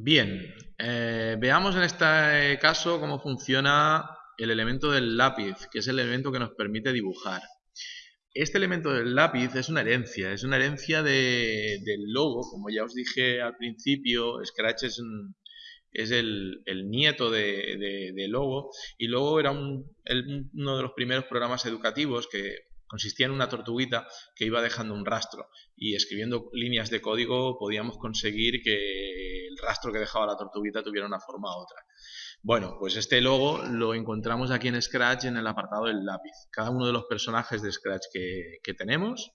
Bien, eh, veamos en este caso cómo funciona el elemento del lápiz, que es el elemento que nos permite dibujar. Este elemento del lápiz es una herencia, es una herencia del logo, como ya os dije al principio, Scratch es, es el, nieto de, Logo y Logo era uno de los primeros programas educativos que consistía en una tortuguita que iba dejando un rastro y escribiendo líneas de código podíamos conseguir que el rastro que dejaba la tortuguita tuviera una forma u otra. Bueno, pues este logo lo encontramos aquí en Scratch en el apartado del lápiz. Cada uno de los personajes de Scratch que, tenemos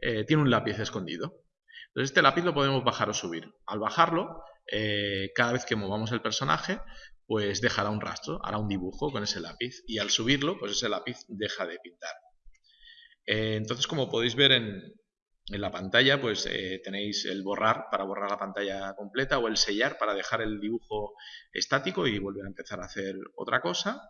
eh, tiene un lápiz escondido. Entonces este lápiz lo podemos bajar o subir. Al bajarlo, eh, cada vez que movamos el personaje, pues dejará un rastro, hará un dibujo con ese lápiz. Y al subirlo, pues ese lápiz deja de pintar. Eh, entonces, como podéis ver en, la pantalla pues eh, tenéis el borrar para borrar la pantalla completa o el sellar para dejar el dibujo estático y volver a empezar a hacer otra cosa.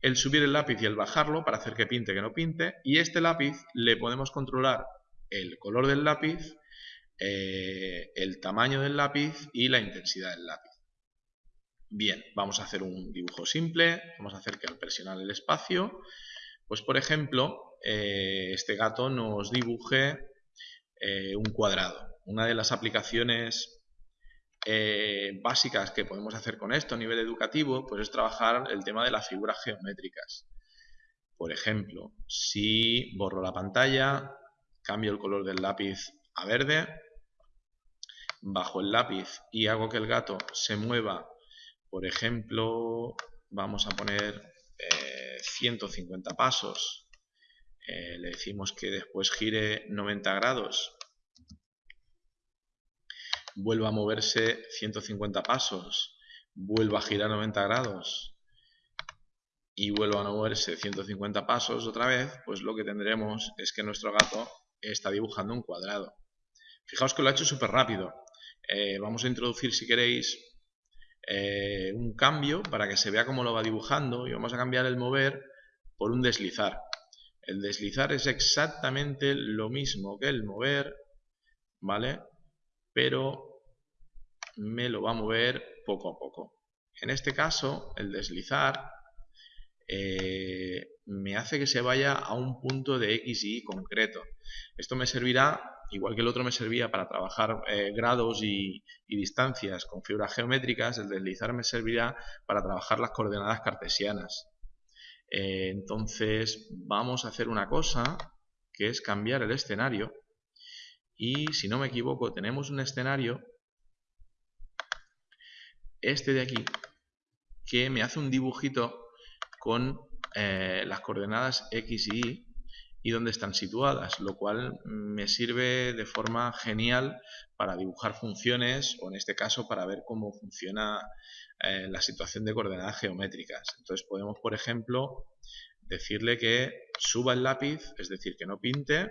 El subir el lápiz y el bajarlo para hacer que pinte que no pinte. Y este lápiz le podemos controlar el color del lápiz, eh, el tamaño del lápiz y la intensidad del lápiz. Bien, vamos a hacer un dibujo simple. Vamos a hacer que al presionar el espacio, pues por ejemplo, eh, este gato nos dibuje eh, un cuadrado. Una de las aplicaciones eh, básicas que podemos hacer con esto a nivel educativo pues es trabajar el tema de las figuras geométricas. Por ejemplo, si borro la pantalla, cambio el color del lápiz a verde, bajo el lápiz y hago que el gato se mueva, por ejemplo, vamos a poner 150 eh, pasos eh, le decimos que después gire 90 grados, vuelva a moverse 150 pasos, vuelva a girar 90 grados y vuelva a moverse 150 pasos otra vez, pues lo que tendremos es que nuestro gato está dibujando un cuadrado. Fijaos que lo ha hecho súper rápido. Eh, vamos a introducir, si queréis, eh, un cambio para que se vea cómo lo va dibujando y vamos a cambiar el mover por un deslizar. El deslizar es exactamente lo mismo que el mover, ¿vale? Pero me lo va a mover poco a poco. En este caso, el deslizar eh, me hace que se vaya a un punto de X y Y concreto. Esto me servirá, igual que el otro me servía para trabajar eh, grados y, distancias con figuras geométricas, el deslizar me servirá para trabajar las coordenadas cartesianas. Eh, entonces vamos a hacer una cosa que es cambiar el escenario y si no me equivoco tenemos un escenario este de aquí que me hace un dibujito con eh, las coordenadas X y Y y dónde están situadas, lo cual me sirve de forma genial para dibujar funciones o en este caso para ver cómo funciona eh, la situación de coordenadas geométricas. Entonces podemos, por ejemplo, decirle que suba el lápiz, es decir, que no pinte.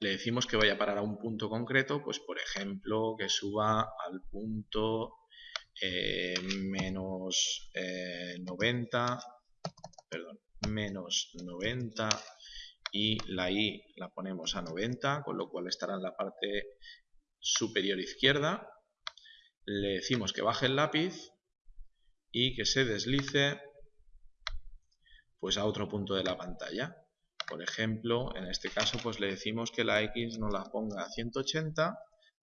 Le decimos que vaya a parar a un punto concreto, pues por ejemplo que suba al punto eh, menos 90, eh, menos 90 y la i la ponemos a 90, con lo cual estará en la parte superior izquierda. Le decimos que baje el lápiz y que se deslice pues a otro punto de la pantalla. Por ejemplo, en este caso pues le decimos que la X nos la ponga a 180,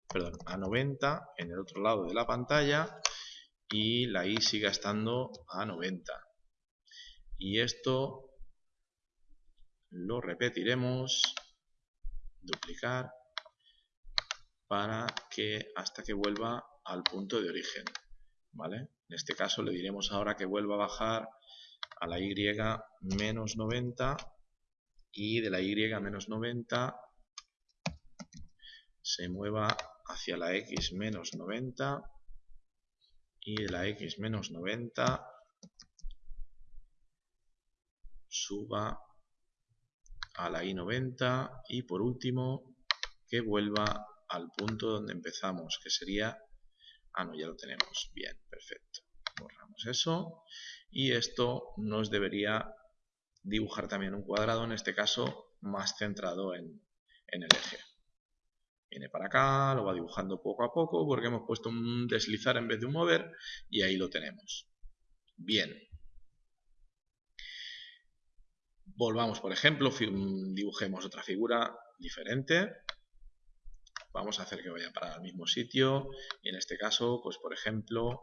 perdón, a 90 en el otro lado de la pantalla y la Y siga estando a 90 y esto lo repetiremos duplicar para que hasta que vuelva al punto de origen ¿vale? en este caso le diremos ahora que vuelva a bajar a la y menos 90 y de la y menos 90 se mueva hacia la x menos 90 y de la x menos 90 suba a la I90 y por último que vuelva al punto donde empezamos, que sería... Ah, no, ya lo tenemos. Bien, perfecto. Borramos eso. Y esto nos debería dibujar también un cuadrado, en este caso más centrado en, en el eje. Viene para acá, lo va dibujando poco a poco porque hemos puesto un deslizar en vez de un mover y ahí lo tenemos. Bien. Volvamos, por ejemplo, dibujemos otra figura diferente. Vamos a hacer que vaya para el mismo sitio y en este caso, pues por ejemplo,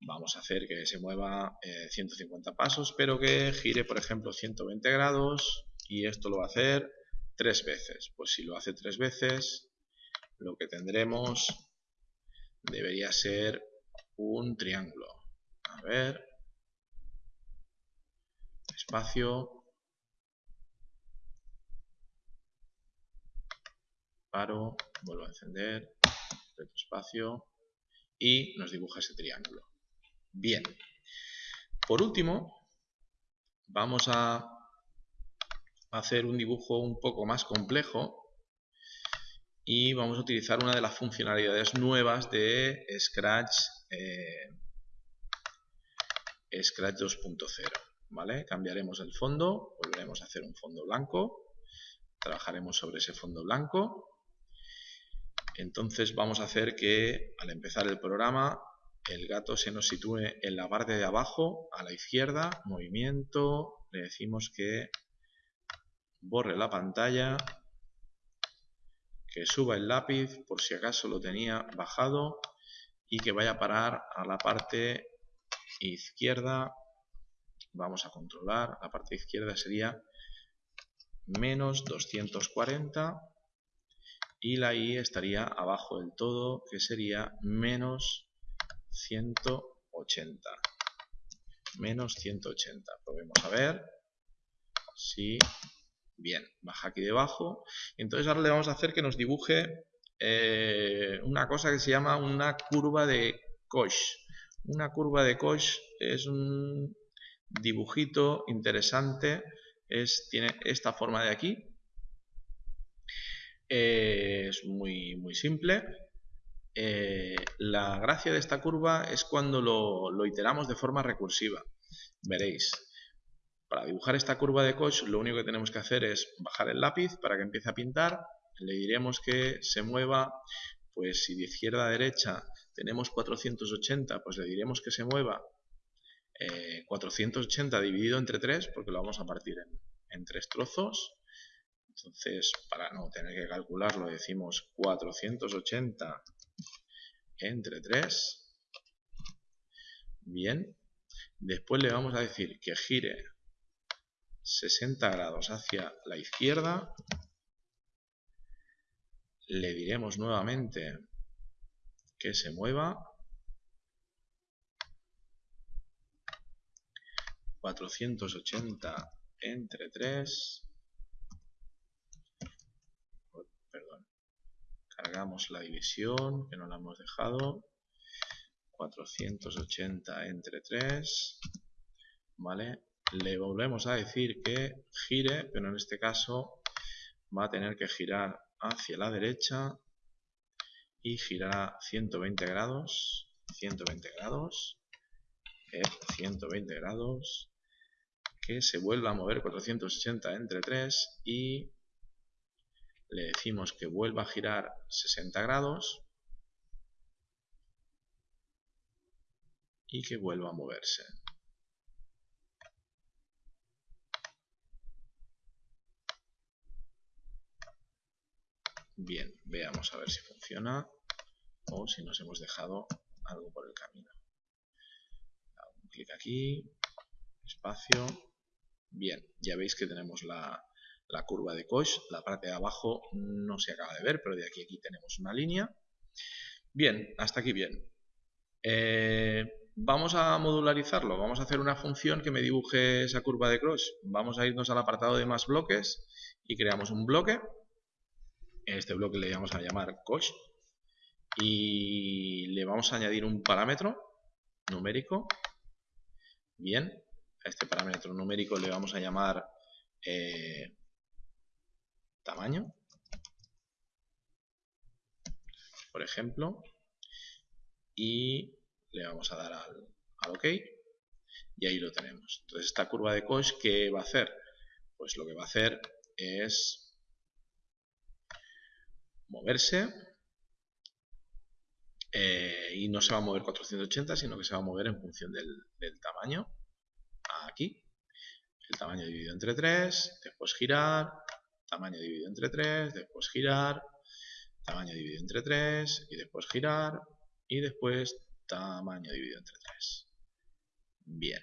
vamos a hacer que se mueva 150 eh, pasos, pero que gire, por ejemplo, 120 grados y esto lo va a hacer tres veces. Pues si lo hace tres veces, lo que tendremos debería ser un triángulo. A ver, espacio, vuelvo a encender, espacio y nos dibuja ese triángulo. Bien, por último, vamos a hacer un dibujo un poco más complejo y vamos a utilizar una de las funcionalidades nuevas de Scratch eh, Scratch 2.0 ¿vale? cambiaremos el fondo volveremos a hacer un fondo blanco trabajaremos sobre ese fondo blanco entonces vamos a hacer que al empezar el programa el gato se nos sitúe en la parte de abajo, a la izquierda, movimiento, le decimos que borre la pantalla, que suba el lápiz por si acaso lo tenía bajado y que vaya a parar a la parte izquierda, vamos a controlar, la parte izquierda sería menos 240 y la i estaría abajo del todo que sería menos 180 menos 180 probemos a ver si bien, baja aquí debajo. Entonces ahora le vamos a hacer que nos dibuje eh, una cosa que se llama una curva de Koch. Una curva de Koch es un dibujito interesante. Es, tiene esta forma de aquí es muy, muy simple eh, la gracia de esta curva es cuando lo, iteramos de forma recursiva. Veréis, para dibujar esta curva de Koch lo único que tenemos que hacer es bajar el lápiz para que empiece a pintar. Le diremos que se mueva, pues si de izquierda a derecha tenemos 480, pues le diremos que se mueva 480 eh, dividido entre 3, porque lo vamos a partir en, en tres trozos. Entonces, para no tener que calcularlo, decimos 480 entre 3. Bien. Después le vamos a decir que gire 60 grados hacia la izquierda. Le diremos nuevamente que se mueva 480 entre 3 cargamos la división que no la hemos dejado. 480 entre 3 vale le volvemos a decir que gire pero en este caso va a tener que girar hacia la derecha y girará 120 grados 120 grados 120 grados que se vuelva a mover 480 entre 3 y le decimos que vuelva a girar 60 grados y que vuelva a moverse. Bien, veamos a ver si funciona o si nos hemos dejado algo por el camino. clic aquí, espacio. Bien, ya veis que tenemos la, la curva de Koch. La parte de abajo no se acaba de ver, pero de aquí a aquí tenemos una línea. Bien, hasta aquí bien. Eh, vamos a modularizarlo, vamos a hacer una función que me dibuje esa curva de Koch. Vamos a irnos al apartado de más bloques y creamos un bloque. Este bloque le vamos a llamar Koch y le vamos a añadir un parámetro numérico. Bien, a este parámetro numérico le vamos a llamar eh, tamaño, por ejemplo, y le vamos a dar al, OK. Y ahí lo tenemos. Entonces esta curva de Koch, ¿qué va a hacer? Pues lo que va a hacer es moverse eh, y no se va a mover 480 sino que se va a mover en función del, del tamaño. Aquí. El tamaño dividido entre 3 después girar tamaño dividido entre 3 después girar tamaño dividido entre 3 y después girar y después tamaño dividido entre 3 bien.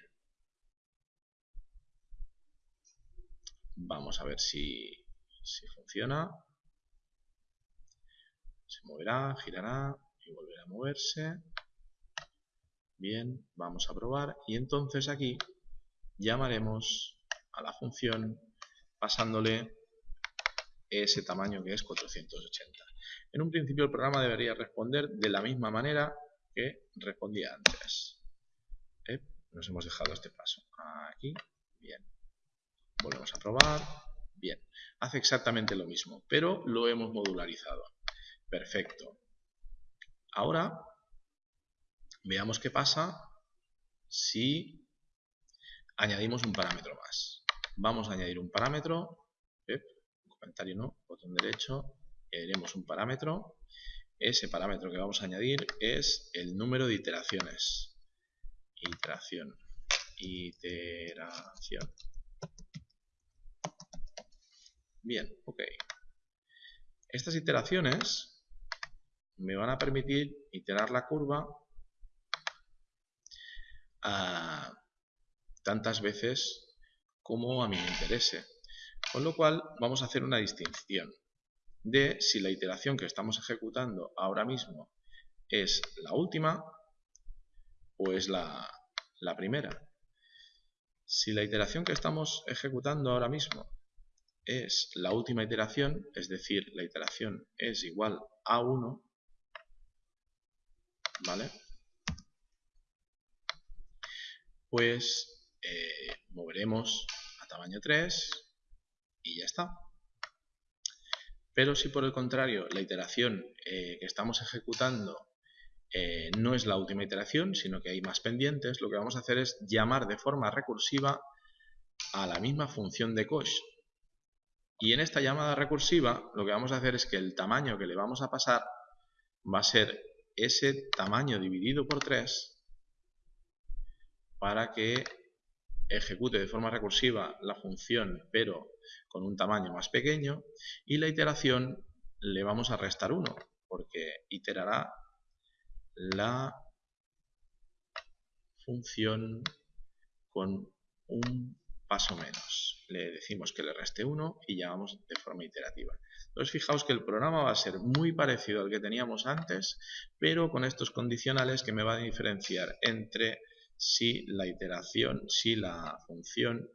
Vamos a ver si, si funciona. Se moverá, girará y volverá a moverse. Bien, vamos a probar y entonces aquí llamaremos a la función pasándole ese tamaño que es 480. En un principio el programa debería responder de la misma manera que respondía antes. ¿Eh? Nos hemos dejado este paso. Aquí, bien. Volvemos a probar. Bien. Hace exactamente lo mismo, pero lo hemos modularizado. Perfecto. Ahora, veamos qué pasa si añadimos un parámetro más. Vamos a añadir un parámetro, comentario no, botón derecho, añadiremos un parámetro. Ese parámetro que vamos a añadir es el número de iteraciones. Iteración. Iteración. Bien, ok. Estas iteraciones me van a permitir iterar la curva a tantas veces como a mí me interese. Con lo cual vamos a hacer una distinción de si la iteración que estamos ejecutando ahora mismo es la última o es la, primera. Si la iteración que estamos ejecutando ahora mismo es la última iteración, es decir, la iteración es igual a 1, ¿vale? Pues eh, moveremos a tamaño 3 y ya está. Pero si por el contrario la iteración eh, que estamos ejecutando eh, no es la última iteración, sino que hay más pendientes, lo que vamos a hacer es llamar de forma recursiva a la misma función de cosh. Y en esta llamada recursiva lo que vamos a hacer es que el tamaño que le vamos a pasar va a ser ese tamaño dividido por 3 para que ejecute de forma recursiva la función pero con un tamaño más pequeño y la iteración le vamos a restar 1 porque iterará la función con un paso menos. Le decimos que le reste 1 y llamamos de forma iterativa. Entonces fijaos que el programa va a ser muy parecido al que teníamos antes, pero con estos condicionales que me van a diferenciar entre si la iteración, si la función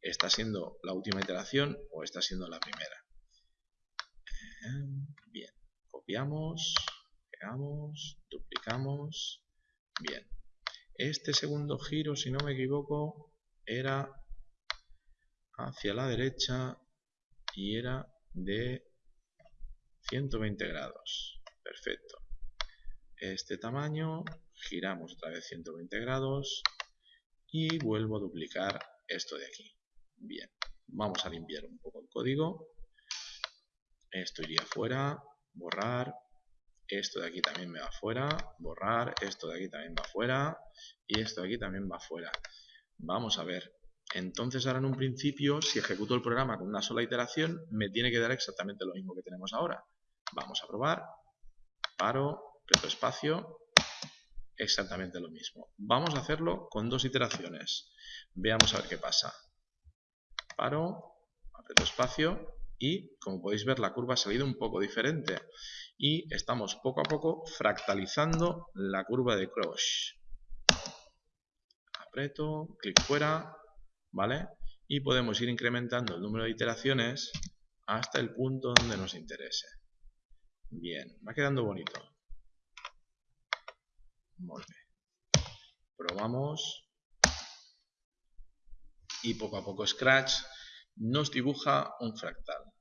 está siendo la última iteración o está siendo la primera. Eh, bien, copiamos, pegamos, duplicamos. Bien, este segundo giro, si no me equivoco, era hacia la derecha y era de 120 grados. Perfecto. Este tamaño, giramos otra vez 120 grados y vuelvo a duplicar esto de aquí. Bien, vamos a limpiar un poco el código. Esto iría fuera, borrar. Esto de aquí también me va fuera, borrar. Esto de aquí también va fuera. Y esto de aquí también va fuera. Vamos a ver entonces ahora en un principio, si ejecuto el programa con una sola iteración, me tiene que dar exactamente lo mismo que tenemos ahora. Vamos a probar, paro, reto espacio, exactamente lo mismo. Vamos a hacerlo con dos iteraciones. Veamos a ver qué pasa. Paro, aprieto espacio y como podéis ver la curva ha salido un poco diferente y estamos poco a poco fractalizando la curva de Crush. Aprieto, clic fuera, ¿vale? Y podemos ir incrementando el número de iteraciones hasta el punto donde nos interese. Bien, va quedando bonito. Probamos. Y poco a poco Scratch nos dibuja un fractal.